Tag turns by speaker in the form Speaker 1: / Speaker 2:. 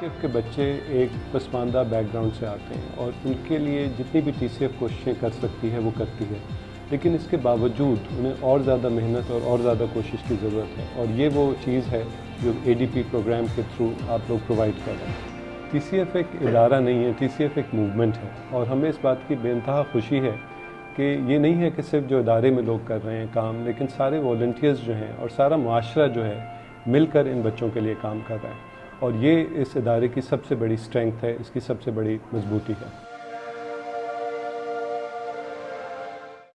Speaker 1: T के बच्चे एक पसमानदा बैकग्राउंड से आते हैं और उनके लिए जितनी भी टीसीएफ कोशिशें कर सकती है, वो करती है। लेकिन इसके बावजूद उन्हें और ज़्यादा मेहनत और और ज़्यादा कोशिश की ज़रूरत है और ये वो चीज़ है जो एडीपी प्रोग्राम के थ्रू आप लोग प्रोवाइड कर रहे हैं। टीसीएफ एक इदारा नहीं है टीसीएफ एक मूवमेंट है और हमें इस बात की बेनतहा खुशी है कि ये नहीं है कि सिर्फ़ जो इदारे में लोग कर रहे हैं काम, लेकिन सारे वॉल्टियर्स जो हैं और सारा माशरा जो है मिलकर इन बच्चों के लिए काम कर रहा है। और ये इस इदारे की सबसे बड़ी स्ट्रेंथ है इसकी सबसे बड़ी मजबूती है।